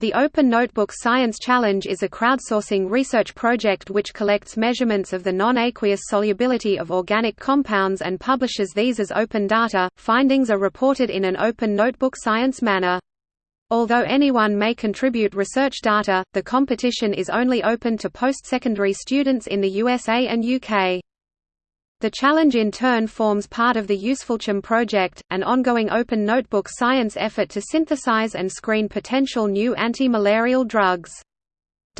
The Open Notebook Science Challenge is a crowdsourcing research project which collects measurements of the non-aqueous solubility of organic compounds and publishes these as open data. Findings are reported in an open notebook science manner. Although anyone may contribute research data, the competition is only open to post-secondary students in the USA and UK. The challenge in turn forms part of the UsefulChem project, an ongoing open notebook science effort to synthesize and screen potential new anti-malarial drugs.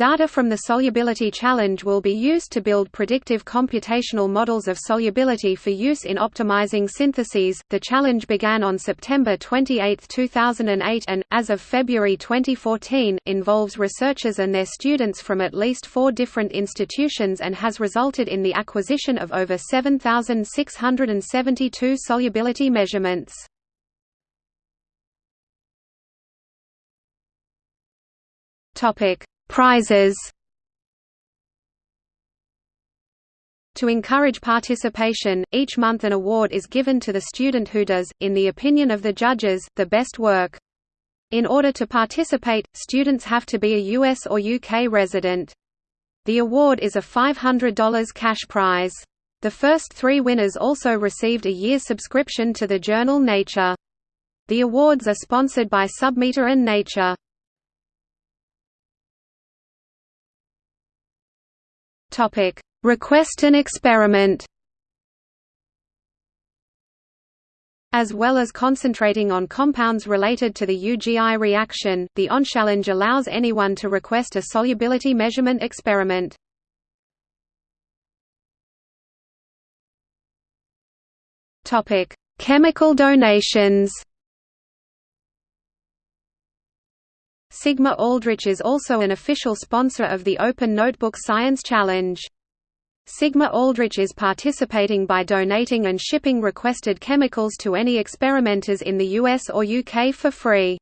Data from the Solubility Challenge will be used to build predictive computational models of solubility for use in optimizing syntheses. The challenge began on September 28, 2008 and, as of February 2014, involves researchers and their students from at least four different institutions and has resulted in the acquisition of over 7,672 solubility measurements. Topic Prizes To encourage participation, each month an award is given to the student who does, in the opinion of the judges, the best work. In order to participate, students have to be a US or UK resident. The award is a $500 cash prize. The first three winners also received a year subscription to the journal Nature. The awards are sponsored by Submeta and Nature. Topic: Request an experiment. As well as concentrating on compounds related to the Ugi reaction, the ONS Challenge allows anyone to request a solubility measurement experiment. Chemical donations. Sigma Aldrich is also an official sponsor of the Open Notebook Science Challenge. Sigma Aldrich is participating by donating and shipping requested chemicals to any experimenters in the US or UK for free.